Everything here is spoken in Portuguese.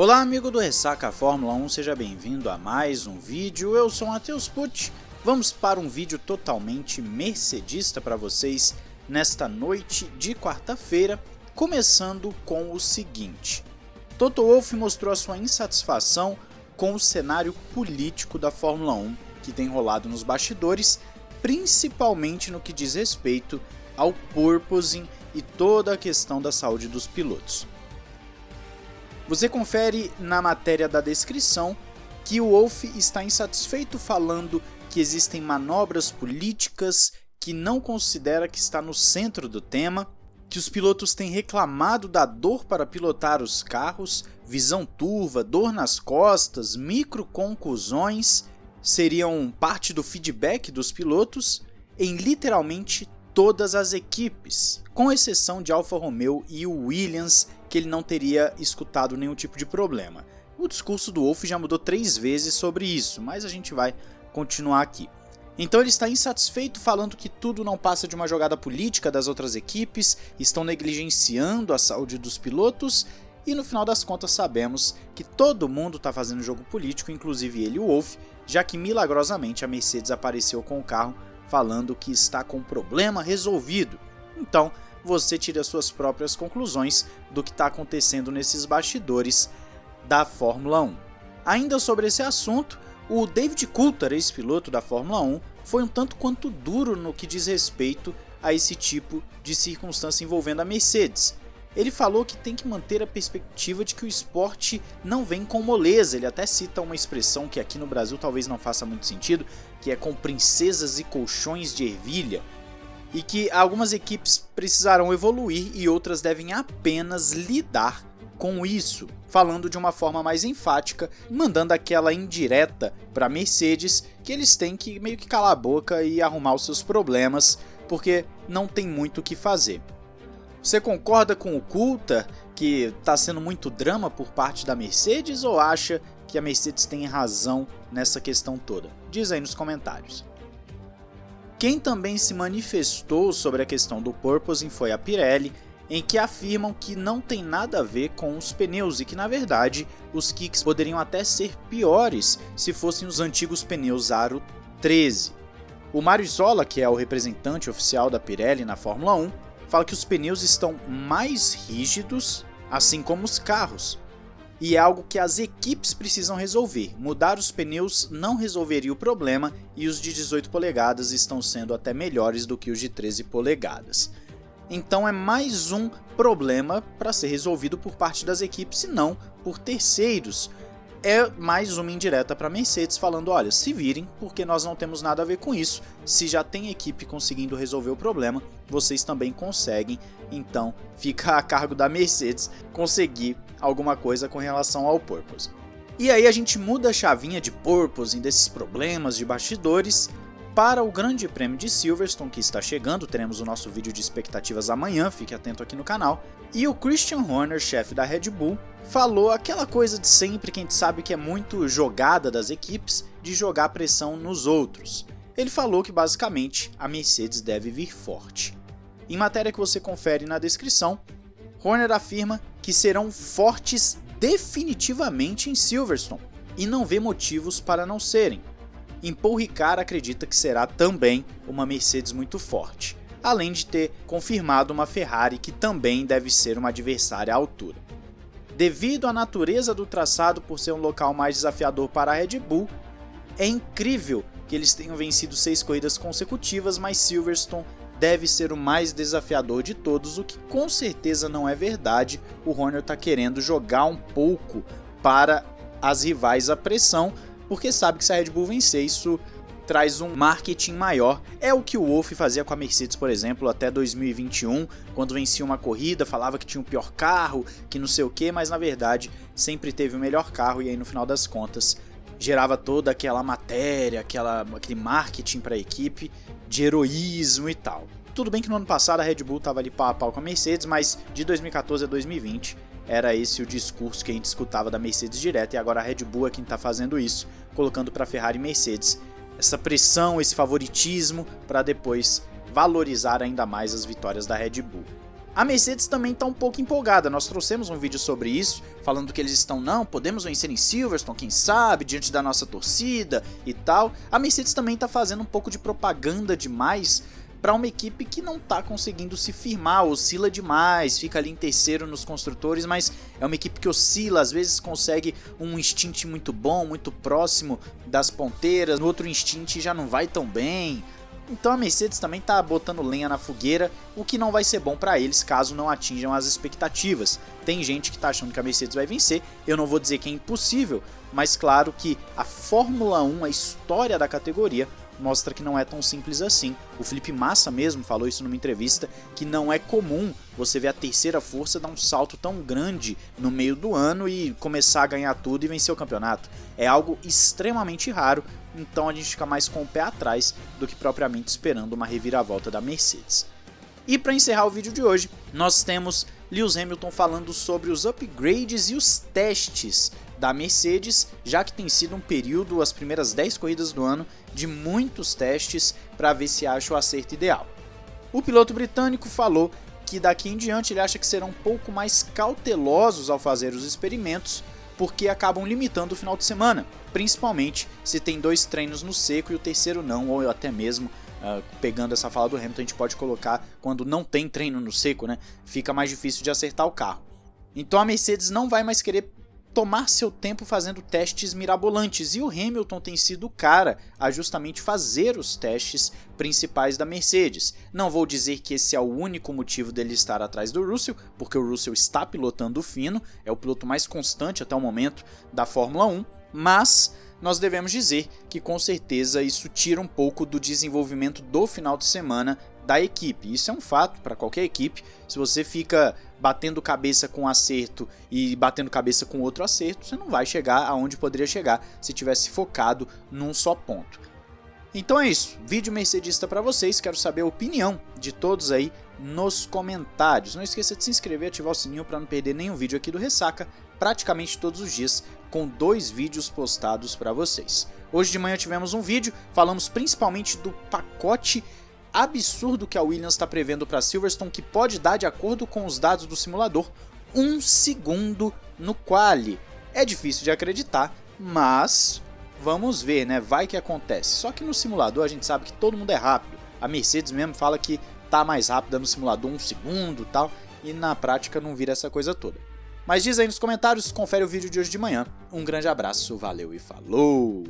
Olá amigo do Ressaca Fórmula 1, seja bem-vindo a mais um vídeo, eu sou Matheus Pucci. Vamos para um vídeo totalmente mercedista para vocês nesta noite de quarta-feira, começando com o seguinte. Toto Wolff mostrou a sua insatisfação com o cenário político da Fórmula 1 que tem rolado nos bastidores, principalmente no que diz respeito ao porpoising e toda a questão da saúde dos pilotos. Você confere na matéria da descrição que o Wolff está insatisfeito falando que existem manobras políticas que não considera que está no centro do tema, que os pilotos têm reclamado da dor para pilotar os carros, visão turva, dor nas costas, microconclusões seriam parte do feedback dos pilotos em literalmente todas as equipes, com exceção de Alfa Romeo e Williams que ele não teria escutado nenhum tipo de problema. O discurso do Wolff já mudou três vezes sobre isso, mas a gente vai continuar aqui. Então ele está insatisfeito falando que tudo não passa de uma jogada política das outras equipes, estão negligenciando a saúde dos pilotos e no final das contas sabemos que todo mundo está fazendo jogo político, inclusive ele e o Wolff, já que milagrosamente a Mercedes apareceu com o carro falando que está com o problema resolvido. Então você tira suas próprias conclusões do que está acontecendo nesses bastidores da Fórmula 1. Ainda sobre esse assunto, o David Coulthard, ex-piloto da Fórmula 1, foi um tanto quanto duro no que diz respeito a esse tipo de circunstância envolvendo a Mercedes. Ele falou que tem que manter a perspectiva de que o esporte não vem com moleza, ele até cita uma expressão que aqui no Brasil talvez não faça muito sentido, que é com princesas e colchões de ervilha, e que algumas equipes precisarão evoluir e outras devem apenas lidar com isso, falando de uma forma mais enfática, mandando aquela indireta para Mercedes que eles têm que meio que calar a boca e arrumar os seus problemas, porque não tem muito o que fazer. Você concorda com o Coulter que está sendo muito drama por parte da Mercedes ou acha que a Mercedes tem razão nessa questão toda? Diz aí nos comentários. Quem também se manifestou sobre a questão do porpoising foi a Pirelli, em que afirmam que não tem nada a ver com os pneus e que na verdade os kicks poderiam até ser piores se fossem os antigos pneus Aro 13. O Mário Zola, que é o representante oficial da Pirelli na Fórmula 1, fala que os pneus estão mais rígidos, assim como os carros, e é algo que as equipes precisam resolver. Mudar os pneus não resolveria o problema e os de 18 polegadas estão sendo até melhores do que os de 13 polegadas. Então é mais um problema para ser resolvido por parte das equipes e não por terceiros. É mais uma indireta para a Mercedes falando, olha, se virem, porque nós não temos nada a ver com isso. Se já tem equipe conseguindo resolver o problema, vocês também conseguem. Então fica a cargo da Mercedes conseguir alguma coisa com relação ao Purpose. E aí a gente muda a chavinha de Purpose desses problemas de bastidores para o Grande Prêmio de Silverstone que está chegando, teremos o nosso vídeo de expectativas amanhã, fique atento aqui no canal. E o Christian Horner, chefe da Red Bull, falou aquela coisa de sempre que a gente sabe que é muito jogada das equipes, de jogar pressão nos outros. Ele falou que basicamente a Mercedes deve vir forte. Em matéria que você confere na descrição, Horner afirma que serão fortes definitivamente em Silverstone e não vê motivos para não serem. Em Paul Ricard acredita que será também uma Mercedes muito forte, além de ter confirmado uma Ferrari que também deve ser uma adversária à altura. Devido à natureza do traçado por ser um local mais desafiador para a Red Bull, é incrível que eles tenham vencido seis corridas consecutivas, mas Silverstone deve ser o mais desafiador de todos, o que com certeza não é verdade. O Horner está querendo jogar um pouco para as rivais a pressão, porque sabe que se a Red Bull vencer, isso traz um marketing maior. É o que o Wolff fazia com a Mercedes, por exemplo, até 2021, quando vencia uma corrida, falava que tinha o pior carro, que não sei o que, mas na verdade sempre teve o melhor carro e aí no final das contas gerava toda aquela matéria, aquela, aquele marketing para a equipe de heroísmo e tal. Tudo bem que no ano passado a Red Bull estava ali pau a pau com a Mercedes, mas de 2014 a 2020 era esse o discurso que a gente escutava da Mercedes direto e agora a Red Bull é quem está fazendo isso, colocando para Ferrari e Mercedes essa pressão, esse favoritismo para depois valorizar ainda mais as vitórias da Red Bull. A Mercedes também está um pouco empolgada, nós trouxemos um vídeo sobre isso, falando que eles estão, não, podemos vencer em Silverstone, quem sabe, diante da nossa torcida e tal. A Mercedes também está fazendo um pouco de propaganda demais para uma equipe que não está conseguindo se firmar, oscila demais, fica ali em terceiro nos construtores, mas é uma equipe que oscila, às vezes consegue um instint muito bom, muito próximo das ponteiras, no outro instint já não vai tão bem. Então a Mercedes também está botando lenha na fogueira, o que não vai ser bom para eles caso não atinjam as expectativas. Tem gente que está achando que a Mercedes vai vencer, eu não vou dizer que é impossível, mas claro que a Fórmula 1, a história da categoria, mostra que não é tão simples assim. O Felipe Massa mesmo falou isso numa entrevista, que não é comum você ver a terceira força dar um salto tão grande no meio do ano e começar a ganhar tudo e vencer o campeonato. É algo extremamente raro, então a gente fica mais com o pé atrás do que propriamente esperando uma reviravolta da Mercedes. E para encerrar o vídeo de hoje, nós temos Lewis Hamilton falando sobre os upgrades e os testes da Mercedes, já que tem sido um período, as primeiras 10 corridas do ano, de muitos testes para ver se acha o acerto ideal. O piloto britânico falou que daqui em diante ele acha que serão um pouco mais cautelosos ao fazer os experimentos, porque acabam limitando o final de semana, principalmente se tem dois treinos no seco e o terceiro não, ou até mesmo uh, pegando essa fala do Hamilton, a gente pode colocar quando não tem treino no seco, né? Fica mais difícil de acertar o carro. Então a Mercedes não vai mais querer tomar seu tempo fazendo testes mirabolantes e o Hamilton tem sido o cara a justamente fazer os testes principais da Mercedes. Não vou dizer que esse é o único motivo dele estar atrás do Russell, porque o Russell está pilotando fino, é o piloto mais constante até o momento da Fórmula 1, mas nós devemos dizer que com certeza isso tira um pouco do desenvolvimento do final de semana da equipe. Isso é um fato para qualquer equipe. Se você fica batendo cabeça com um acerto e batendo cabeça com outro acerto, você não vai chegar aonde poderia chegar se tivesse focado num só ponto. Então é isso, vídeo mercedista para vocês, quero saber a opinião de todos aí nos comentários. Não esqueça de se inscrever e ativar o sininho para não perder nenhum vídeo aqui do Ressaca, praticamente todos os dias, com dois vídeos postados para vocês. Hoje de manhã tivemos um vídeo, falamos principalmente do pacote absurdo que a Williams está prevendo para Silverstone, que pode dar, de acordo com os dados do simulador, um segundo no quali. É difícil de acreditar, mas vamos ver, né? Vai que acontece. Só que no simulador a gente sabe que todo mundo é rápido. A Mercedes mesmo fala que tá mais rápida no simulador um segundo tal, e na prática não vira essa coisa toda. Mas diz aí nos comentários, confere o vídeo de hoje de manhã. Um grande abraço, valeu e falou!